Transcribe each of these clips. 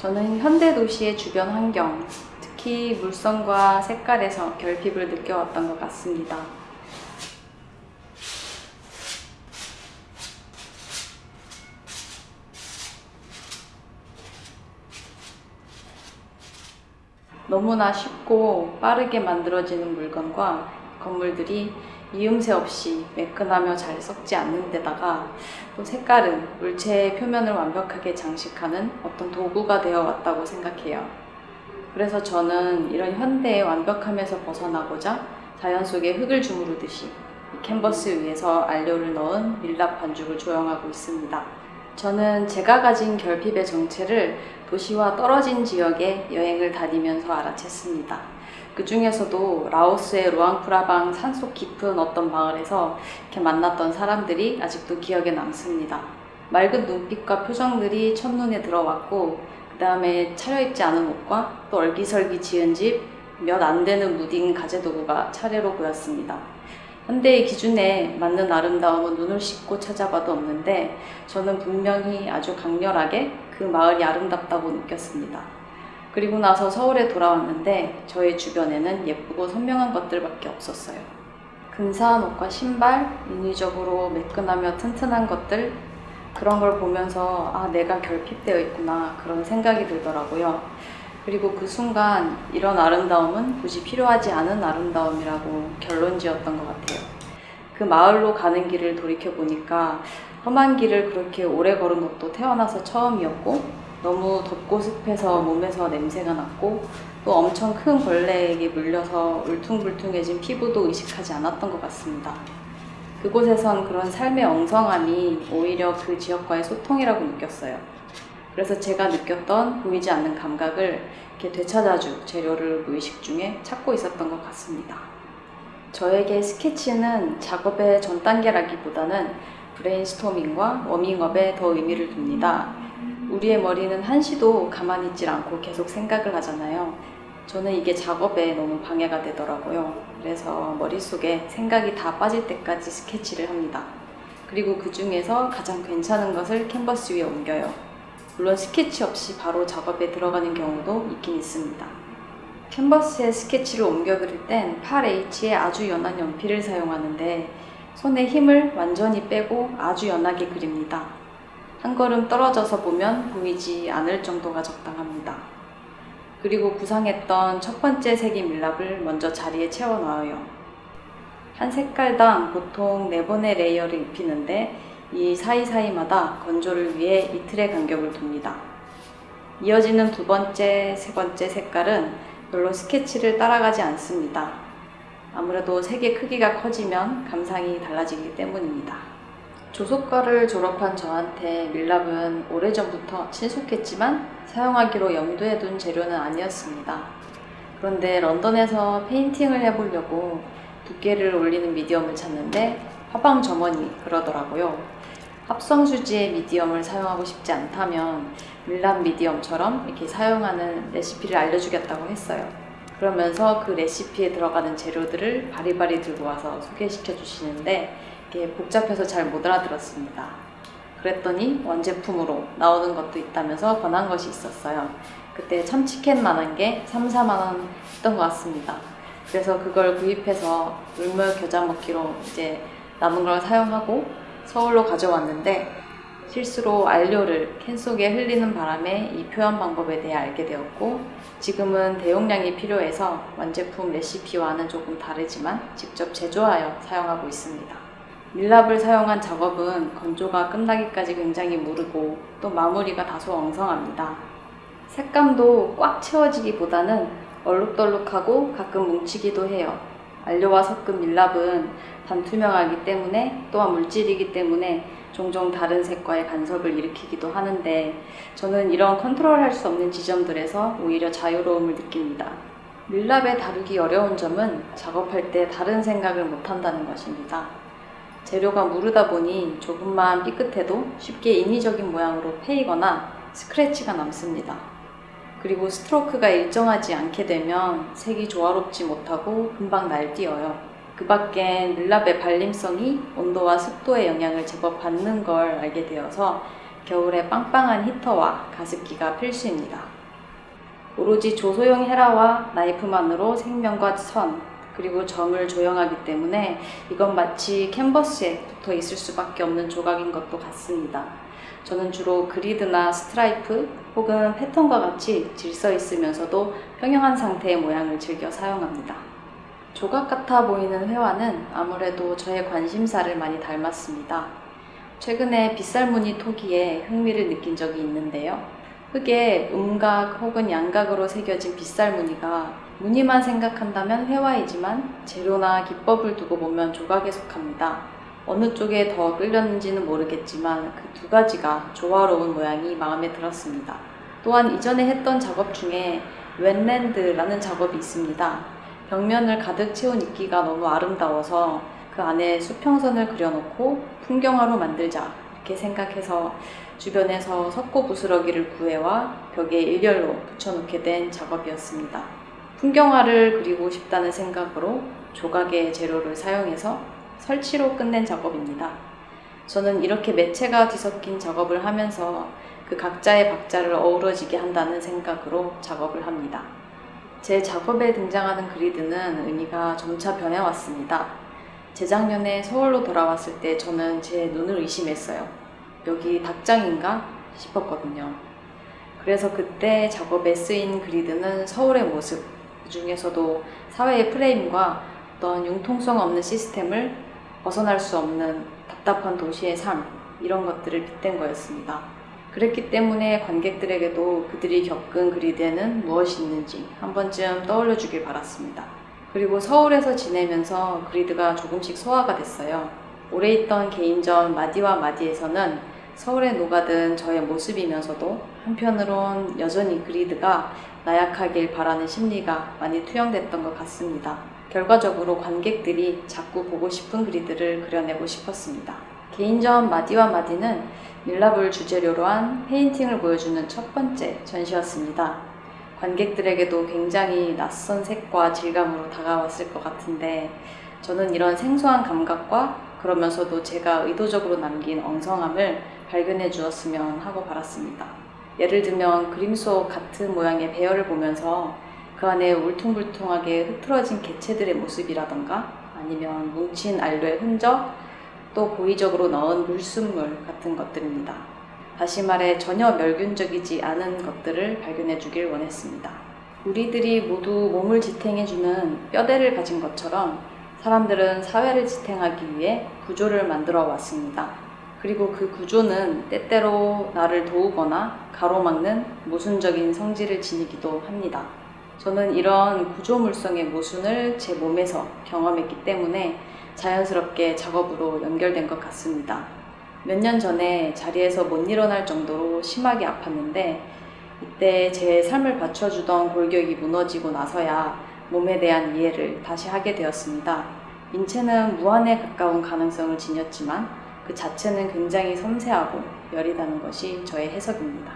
저는 현대 도시의 주변 환경, 특히 물성과 색깔에서 결핍을 느껴왔던 것 같습니다. 너무나 쉽고 빠르게 만들어지는 물건과 건물들이 이음새 없이 매끈하며 잘 썩지 않는 데다가 또 색깔은 물체의 표면을 완벽하게 장식하는 어떤 도구가 되어 왔다고 생각해요. 그래서 저는 이런 현대의 완벽함에서 벗어나고자 자연 속에 흙을 주무르듯이 이 캔버스 위에서 안료를 넣은 밀랍 반죽을 조형하고 있습니다. 저는 제가 가진 결핍의 정체를 도시와 떨어진 지역에 여행을 다니면서 알아챘습니다. 그 중에서도 라오스의 루앙프라방 산속 깊은 어떤 마을에서 이렇게 만났던 사람들이 아직도 기억에 남습니다. 맑은 눈빛과 표정들이 첫눈에 들어왔고 그 다음에 차려입지 않은 옷과 또 얼기설기 지은 집, 몇 안 되는 무딘 가재도구가 차례로 보였습니다. 현대의 기준에 맞는 아름다움은 눈을 씻고 찾아봐도 없는데 저는 분명히 아주 강렬하게 그 마을이 아름답다고 느꼈습니다. 그리고 나서 서울에 돌아왔는데 저의 주변에는 예쁘고 선명한 것들밖에 없었어요. 근사한 옷과 신발, 인위적으로 매끈하며 튼튼한 것들 그런 걸 보면서 아 내가 결핍되어 있구나 그런 생각이 들더라고요. 그리고 그 순간 이런 아름다움은 굳이 필요하지 않은 아름다움이라고 결론 지었던 것 같아요. 그 마을로 가는 길을 돌이켜보니까 험한 길을 그렇게 오래 걸은 것도 태어나서 처음이었고 너무 덥고 습해서 몸에서 냄새가 났고 또 엄청 큰 벌레에게 물려서 울퉁불퉁해진 피부도 의식하지 않았던 것 같습니다. 그곳에선 그런 삶의 엉성함이 오히려 그 지역과의 소통이라고 느꼈어요. 그래서 제가 느꼈던 보이지 않는 감각을 이렇게 되찾아줄 재료를 무의식 중에 찾고 있었던 것 같습니다. 저에게 스케치는 작업의 전 단계라기보다는 브레인스토밍과 워밍업에 더 의미를 둡니다. 우리의 머리는 한시도 가만히 있질 않고 계속 생각을 하잖아요. 저는 이게 작업에 너무 방해가 되더라고요. 그래서 머릿속에 생각이 다 빠질 때까지 스케치를 합니다. 그리고 그 중에서 가장 괜찮은 것을 캔버스 위에 옮겨요. 물론 스케치 없이 바로 작업에 들어가는 경우도 있긴 있습니다. 캔버스에 스케치를 옮겨 그릴 땐 8H의 아주 연한 연필을 사용하는데 손에 힘을 완전히 빼고 아주 연하게 그립니다. 한 걸음 떨어져서 보면 보이지 않을 정도가 적당합니다. 그리고 구상했던 첫 번째 색의 밀랍을 먼저 자리에 채워 넣어요. 한 색깔당 보통 4번의 layer를 입히는데 이 사이사이마다 건조를 위해 이틀의 간격을 둡니다. 이어지는 두 번째, 세 번째 색깔은 별로 스케치를 따라가지 않습니다. 아무래도 색의 크기가 커지면 감상이 달라지기 때문입니다. 조소과를 졸업한 저한테 밀랍은 오래전부터 친숙했지만 사용하기로 염두에 둔 재료는 아니었습니다. 그런데 런던에서 painting을 해보려고 두께를 올리는 medium을 찾는데 화방 점원이 그러더라고요. 합성 수지의 medium을 사용하고 싶지 않다면 밀랍 medium처럼 이렇게 사용하는 레시피를 알려주겠다고 했어요. 그러면서 그 레시피에 들어가는 재료들을 바리바리 들고 와서 소개시켜 주시는데 이게 복잡해서 잘 못 알아들었습니다. 그랬더니 원제품으로 나오는 것도 있다면서 권한 것이 있었어요. 그때 참치캔만한 게 3, 4만원 했던 것 같습니다. 그래서 그걸 구입해서 물물 겨자 먹기로 이제 남은 걸 사용하고 서울로 가져왔는데 실수로 안료를 캔 속에 흘리는 바람에 이 표현 방법에 대해 알게 되었고 지금은 대용량이 필요해서 완제품 레시피와는 조금 다르지만 직접 제조하여 사용하고 있습니다. 밀랍을 사용한 작업은 건조가 끝나기까지 굉장히 무르고 또 마무리가 다소 엉성합니다. 색감도 꽉 채워지기보다는 얼룩덜룩하고 가끔 뭉치기도 해요. 안료와 섞은 밀랍은 반투명하기 때문에 또한 물질이기 때문에 종종 다른 색과의 간섭을 일으키기도 하는데 저는 이런 컨트롤할 수 없는 지점들에서 오히려 자유로움을 느낍니다. 밀랍에 다루기 어려운 점은 작업할 때 다른 생각을 못한다는 것입니다. 재료가 무르다 보니 조금만 삐끗해도 쉽게 인위적인 모양으로 패이거나 스크래치가 남습니다. 그리고 스트로크가 일정하지 않게 되면 색이 조화롭지 못하고 금방 날뛰어요. 그 밖엔 밀랍의 발림성이 온도와 습도의 영향을 제법 받는 걸 알게 되어서 겨울에 빵빵한 히터와 가습기가 필수입니다. 오로지 조소용 헤라와 나이프만으로 생명과 선, 그리고 점을 조형하기 때문에 이건 마치 캔버스에 붙어 있을 수밖에 없는 조각인 것도 같습니다. 저는 주로 grid나 스트라이프 혹은 패턴과 같이 질서 있으면서도 평형한 상태의 모양을 즐겨 사용합니다. 조각 같아 보이는 회화는 아무래도 저의 관심사를 많이 닮았습니다. 최근에 빗살무늬 토기에 흥미를 느낀 적이 있는데요. 흙에 음각 혹은 양각으로 새겨진 빗살 무늬가 무늬만 생각한다면 회화이지만 재료나 기법을 두고 보면 조각에 속합니다. 어느 쪽에 더 끌렸는지는 모르겠지만 그 두 가지가 조화로운 모양이 마음에 들었습니다. 또한 이전에 했던 작업 중에 웬랜드라는 작업이 있습니다. 벽면을 가득 채운 이끼가 너무 아름다워서 그 안에 수평선을 그려놓고 풍경화로 만들자 이렇게 생각해서 주변에서 석고 부스러기를 구해와 벽에 일렬로 붙여놓게 된 작업이었습니다. 풍경화를 그리고 싶다는 생각으로 조각의 재료를 사용해서 설치로 끝낸 작업입니다. 저는 이렇게 매체가 뒤섞인 작업을 하면서 그 각자의 박자를 어우러지게 한다는 생각으로 작업을 합니다. 제 작업에 등장하는 그리드는 의미가 점차 변해왔습니다. 재작년에 서울로 돌아왔을 때 저는 제 눈을 의심했어요. 여기 닭장인가 싶었거든요. 그래서 그때 작업에 쓰인 그리드는 서울의 모습, 그 중에서도 사회의 프레임과 어떤 융통성 없는 시스템을 벗어날 수 없는 답답한 도시의 삶, 이런 것들을 빗댄 거였습니다. 그랬기 때문에 관객들에게도 그들이 겪은 그리드에는 무엇이 있는지 한 번쯤 떠올려 주길 바랐습니다. 그리고 서울에서 지내면서 그리드가 조금씩 소화가 됐어요. 오래 있던 개인전 마디와 마디에서는 서울에 녹아든 저의 모습이면서도 한편으론 여전히 그리드가 나약하길 바라는 심리가 많이 투영됐던 것 같습니다. 결과적으로 관객들이 자꾸 보고 싶은 그리드를 그려내고 싶었습니다. 개인전 마디와 마디는 밀랍을 주재료로 한 페인팅을 보여주는 첫 번째 전시였습니다. 관객들에게도 굉장히 낯선 색과 질감으로 다가왔을 것 같은데 저는 이런 생소한 감각과 그러면서도 제가 의도적으로 남긴 엉성함을 발견해 주었으면 하고 바랐습니다. 예를 들면 그림 속 같은 모양의 배열을 보면서 그 안에 울퉁불퉁하게 흐트러진 개체들의 모습이라던가 아니면 뭉친 알로의 흔적 또 고의적으로 넣은 물순물 같은 것들입니다. 다시 말해 전혀 멸균적이지 않은 것들을 발견해 주길 원했습니다. 우리들이 모두 몸을 지탱해주는 뼈대를 가진 것처럼 사람들은 사회를 지탱하기 위해 구조를 만들어 왔습니다. 그리고 그 구조는 때때로 나를 도우거나 가로막는 모순적인 성질을 지니기도 합니다. 저는 이런 구조물성의 모순을 제 몸에서 경험했기 때문에 자연스럽게 작업으로 연결된 것 같습니다. 몇 년 전에 자리에서 못 일어날 정도로 심하게 아팠는데 이때 제 삶을 받쳐주던 골격이 무너지고 나서야 몸에 대한 이해를 다시 하게 되었습니다. 인체는 무한에 가까운 가능성을 지녔지만 그 자체는 굉장히 섬세하고 여리다는 것이 저의 해석입니다.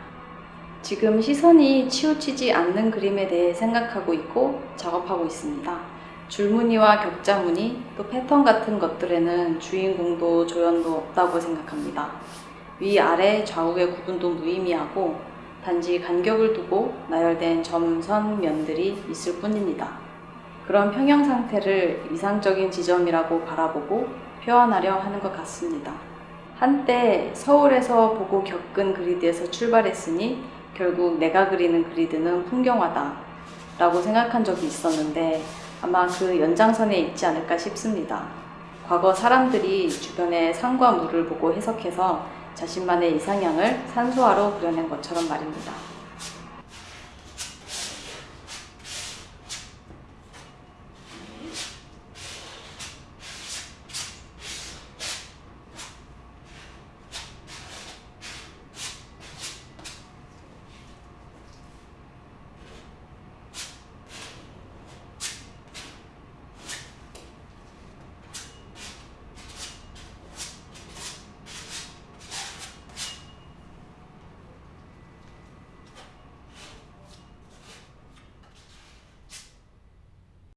지금 시선이 치우치지 않는 그림에 대해 생각하고 있고 작업하고 있습니다. 줄무늬와 격자무늬, 또 패턴 같은 것들에는 주인공도 조연도 없다고 생각합니다. 위, 아래, 좌우의 구분도 무의미하고 단지 간격을 두고 나열된 점선 면들이 있을 뿐입니다. 그런 평형 상태를 이상적인 지점이라고 바라보고 표현하려 하는 것 같습니다. 한때 서울에서 보고 겪은 그리드에서 출발했으니 결국 내가 그리는 그리드는 풍경화다 라고 생각한 적이 있었는데 아마 그 연장선에 있지 않을까 싶습니다. 과거 사람들이 주변의 산과 물을 보고 해석해서 자신만의 이상향을 산소화로 그려낸 것처럼 말입니다.